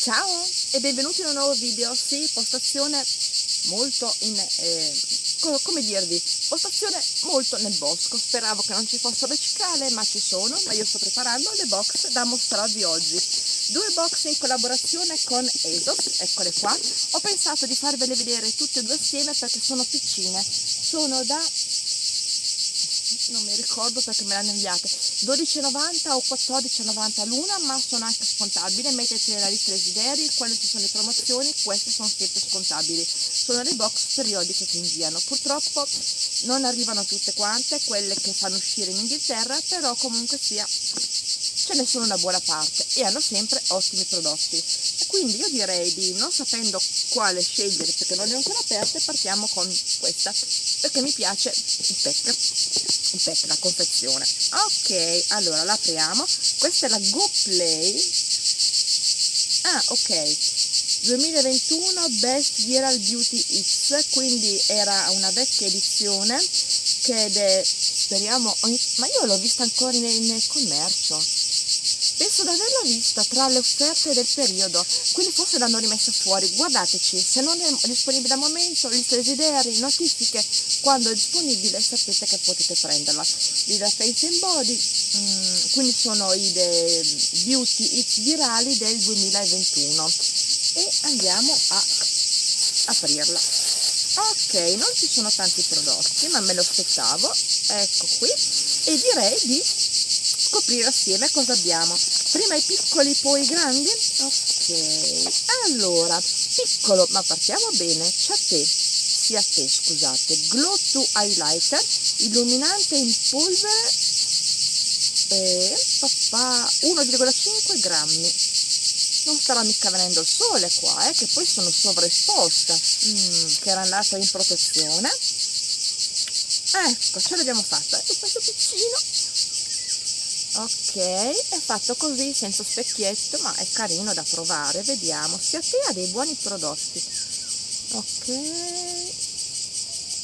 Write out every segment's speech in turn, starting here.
Ciao e benvenuti in un nuovo video, sì, postazione molto in, eh, co come dirvi, postazione molto nel bosco, speravo che non ci fossero le cicale ma ci sono, ma io sto preparando le box da mostrarvi oggi, due box in collaborazione con Esos, eccole qua, ho pensato di farvele vedere tutte e due assieme perché sono piccine, sono da non mi ricordo perché me l'hanno inviate 12,90 o 14,90 l'una ma sono anche scontabili. Mettete la lista desideri quando ci sono le promozioni queste sono sempre scontabili. Sono le box periodiche che inviano. Purtroppo non arrivano tutte quante quelle che fanno uscire in Inghilterra però comunque sia ce ne sono una buona parte e hanno sempre ottimi prodotti. Quindi io direi di non sapendo quale scegliere perché non le ho ancora aperte partiamo con questa perché mi piace il pack il pack la confezione. Ok allora l'apriamo questa è la Go Play. Ah ok. 2021 Best Viral Beauty X quindi era una vecchia edizione che è speriamo ma io l'ho vista ancora nel commercio penso di averla vista tra le offerte del periodo, quindi forse l'hanno rimessa fuori, guardateci, se non è disponibile al momento, lista desideri, notifiche, quando è disponibile sapete che potete prenderla. Da Face and Body, mm, quindi sono i Beauty Hits virali del 2021 e andiamo a aprirla. Ok, non ci sono tanti prodotti, ma me lo aspettavo, ecco qui, e direi di scoprire assieme cosa abbiamo. Prima i piccoli, poi i grandi? Ok, allora, piccolo, ma partiamo bene, c'è te, sia te, scusate, Glow to Highlighter, illuminante in polvere, e papà, 1,5 grammi. Non starà mica venendo il sole qua, eh, che poi sono sovraesposta, mm, che era andata in protezione. Ecco, ce l'abbiamo fatta, e questo piccino ok è fatto così senza specchietto ma è carino da provare. Vediamo se a te ha dei buoni prodotti. Ok.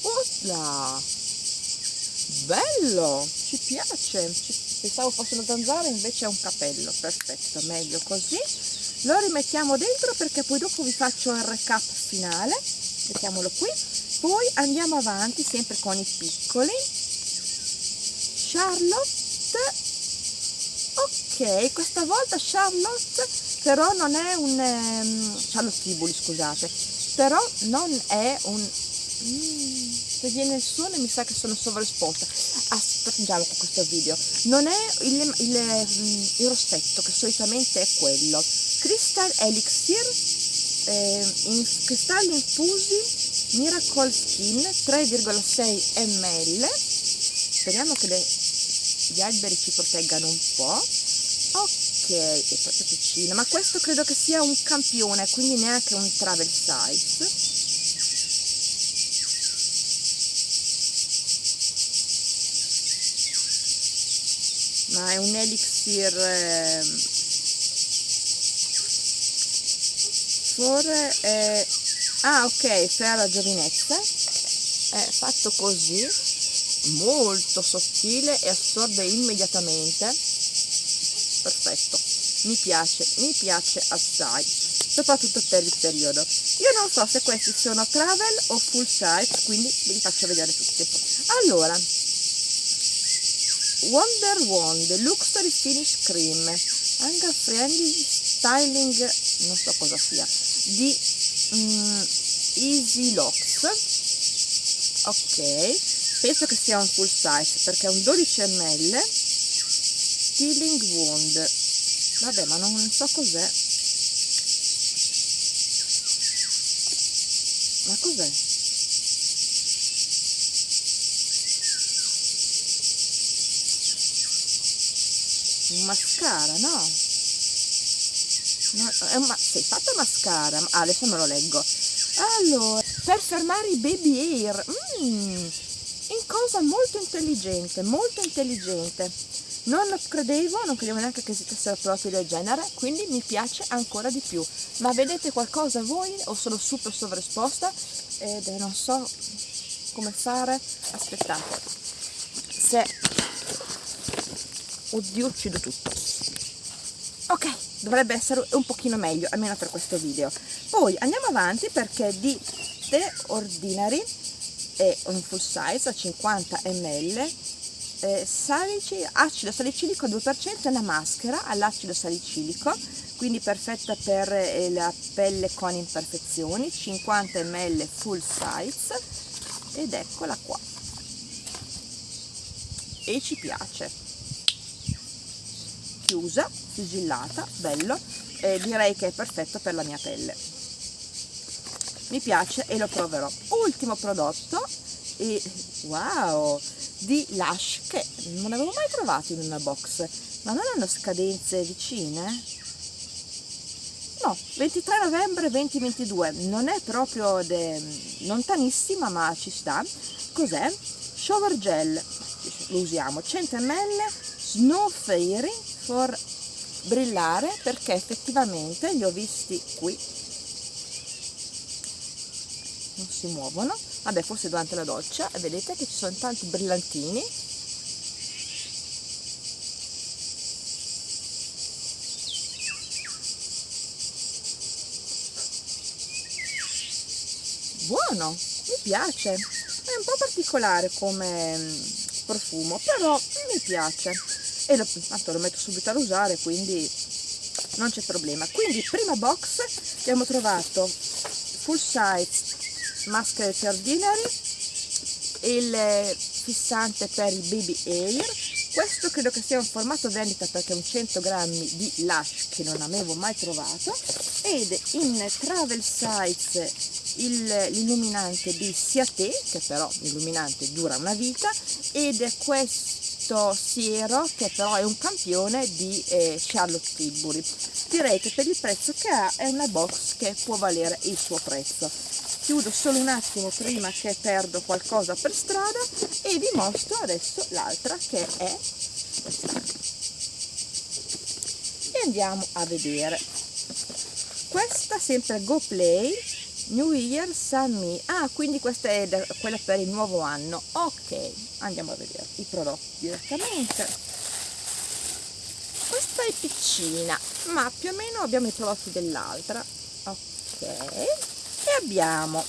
Osla! bello! Ci piace! Pensavo fosse una zanzara invece è un capello. Perfetto meglio così. Lo rimettiamo dentro perché poi dopo vi faccio il recap finale. Mettiamolo qui. Poi andiamo avanti sempre con i piccoli. Charlotte ok questa volta Charlotte però non è un um, Charlotte Tibuli scusate però non è un mm, se viene il suono mi sa che sono sovraesposta. Aspettiamo con questo video. Non è il, il, mm, il, rossetto che solitamente è quello. Crystal Elixir eh, in cristalli infusi Miracle Skin 3,6 ml speriamo che le, gli alberi ci proteggano un po' ok è proprio piccino ma questo credo che sia un campione quindi neanche un travel size ma è un elixir eh, for eh, ah ok per la giovinezza. È fatto così molto sottile e assorbe immediatamente perfetto. Mi piace mi piace assai soprattutto per il periodo. Io non so se questi sono travel o full size quindi ve li faccio vedere tutti. Allora Wonder One Luxury Finish Cream. Anger Friendly Styling non so cosa sia di mm, Easy Locks. Ok penso che sia un full size perché è un 12 ml Stealing Wound. Vabbè ma non so cos'è. Ma cos'è? un mascara no? no è un ma sei fatto mascara? Ah, adesso me lo leggo. Allora per fermare i baby hair mm, in cosa molto intelligente molto intelligente non credevo, non credevo neanche che esistessero prodotti del genere, quindi mi piace ancora di più. Ma vedete qualcosa voi o sono super sovraesposta ed non so come fare? Aspettate. Se... Oddio, uccido tutto. ok dovrebbe essere un pochino meglio almeno per questo video poi andiamo avanti perché di The Ordinary è un full size a 50 ml eh, salici, acido salicilico 2% è una maschera all'acido salicilico quindi perfetta per eh, la pelle con imperfezioni 50 ml full size ed eccola qua. E ci piace. Chiusa, sigillata, bello eh, direi che è perfetto per la mia pelle. Mi piace e lo proverò. Ultimo prodotto e wow di Lush che non avevo mai trovato in una box. Ma non hanno scadenze vicine? no 23 novembre 2022 non è proprio de, lontanissima ma ci sta. Cos'è? shower gel. Lo usiamo. 100 ml snow fairy for brillare perché effettivamente li ho visti qui. Non si muovono vabbè forse durante la doccia. E vedete che ci sono tanti brillantini. Buono mi piace. È un po' particolare come mm, profumo però mi piace. E lo, tanto lo metto subito ad usare quindi non c'è problema. Quindi prima box abbiamo trovato full size maschere per ordinary il fissante per i baby hair questo credo che sia un formato vendita perché è un 100 grammi di Lush che non avevo mai trovato. Ed in travel size l'illuminante di Siate che però l'illuminante dura una vita ed è questo siero che però è un campione di eh, Charlotte Tilbury. Direi che per il prezzo che ha è una box che può valere il suo prezzo chiudo solo un attimo prima che perdo qualcosa per strada e vi mostro adesso l'altra che è e andiamo a vedere. Questa sempre Go Play New Year Sami ah quindi questa è quella per il nuovo anno. Ok andiamo a vedere i prodotti direttamente. Questa è piccina ma più o meno abbiamo i prodotti dell'altra. Ok e abbiamo?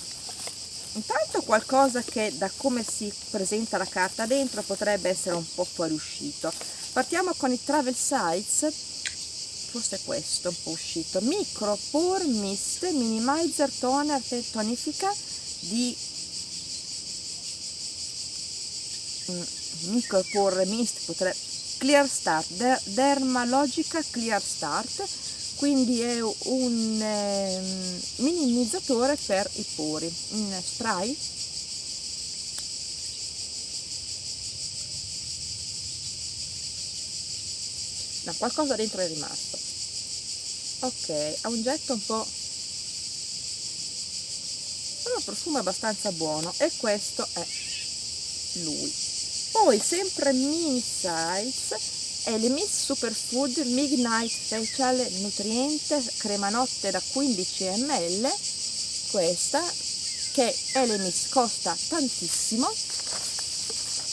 Intanto qualcosa che da come si presenta la carta dentro potrebbe essere un po' fuoriuscito. Partiamo con il travel size forse questo un po' uscito. Micro pore mist minimizer toner tonifica di mm, micro pore mist potrebbe clear start dermalogica clear start quindi è un eh, minimizzatore per i pori. In spray. No, qualcosa dentro è rimasto. Ok ha un getto un po' un profumo abbastanza buono e questo è lui. Poi sempre mini size Elemis Superfood Midnight Facial Nutriente crema notte da 15 ml. Questa che Elemis costa tantissimo.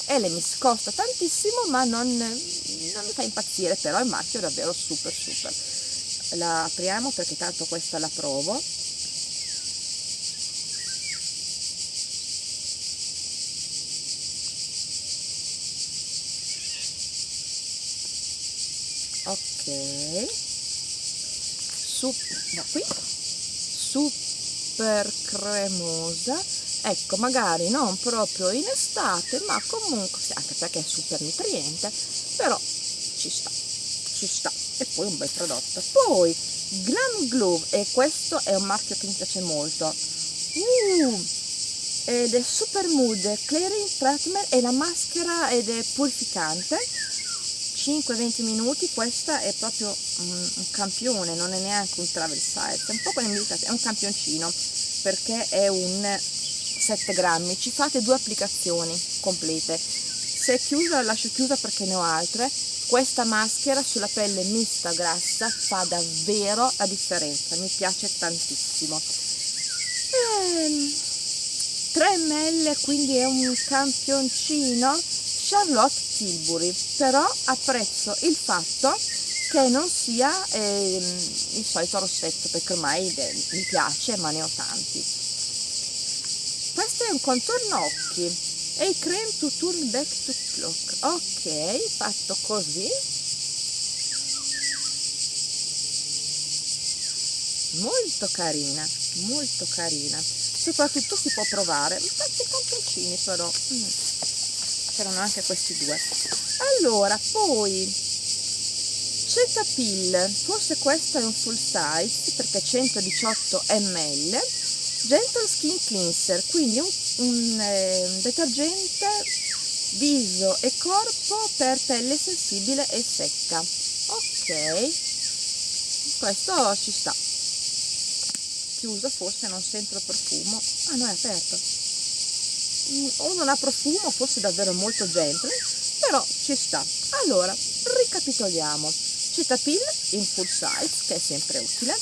Elemis costa tantissimo ma non, non mi fa impazzire però il marchio è davvero super super. La apriamo perché tanto questa la provo Sup da qui. Super cremosa. Ecco magari non proprio in estate ma comunque anche perché è super nutriente però ci sta ci sta. E poi un bel prodotto. Poi Glam Glove e questo è un marchio che mi piace molto. Uh, ed è Super Mood Clearing Treatment è la maschera ed è purificante 5-20 minuti questa è proprio un, un, campione non è neanche un travel size è un po' come è un campioncino perché è un 7 grammi. Ci fate due applicazioni complete. Se è chiusa la lascio chiusa perché ne ho altre. Questa maschera sulla pelle mista grassa fa davvero la differenza mi piace tantissimo. Ehm, 3 ml quindi è un campioncino Charlotte Tilbury, però apprezzo il fatto che non sia eh, il solito rossetto perché ormai beh, mi piace ma ne ho tanti. Questo è un contorno occhi e il cream to turn back to clock. Ok fatto così. Molto carina molto carina. Soprattutto si può provare. Tanti campioncini però. Mm. C'erano anche questi due allora poi Cetaphil, forse questo è un full size perché 118 ml, Gentle Skin Cleanser, quindi un, un eh, detergente viso e corpo per pelle sensibile e secca. Ok, questo ci sta. Chiuso, forse non sento il profumo. Ah no, è aperto. Mm, o non ha profumo, forse davvero molto gentle, però ci sta. Allora, ricapitoliamo. Cetaphil in full size che è sempre utile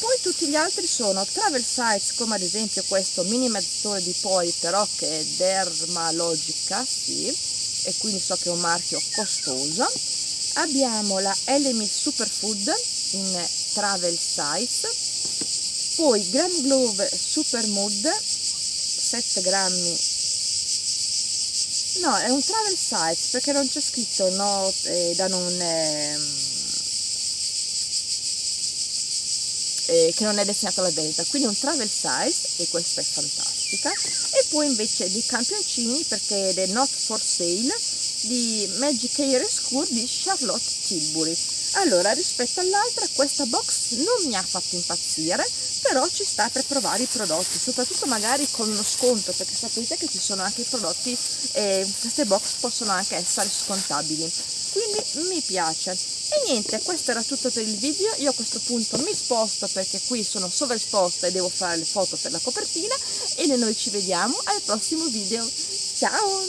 poi tutti gli altri sono travel size come ad esempio questo mini mezzottore di poi però che è Dermalogica sì e quindi so che è un marchio costoso abbiamo la Elemi Superfood in travel size poi Gram Glove Super Mood 7 grammi no è un travel size perché non c'è scritto no eh, da non eh, eh, che non è destinato alla vendita, quindi un travel size e questa è fantastica. E poi invece dei campioncini perché è Not for Sale di Magic Hair School di Charlotte Tilbury allora rispetto all'altra questa box non mi ha fatto impazzire però ci sta per provare i prodotti soprattutto magari con uno sconto perché sapete che ci sono anche i prodotti eh, queste box possono anche essere scontabili. Quindi mi piace. E niente questo era tutto per il video. Io a questo punto mi sposto perché qui sono sovraesposta e devo fare le foto per la copertina e noi ci vediamo al prossimo video. Ciao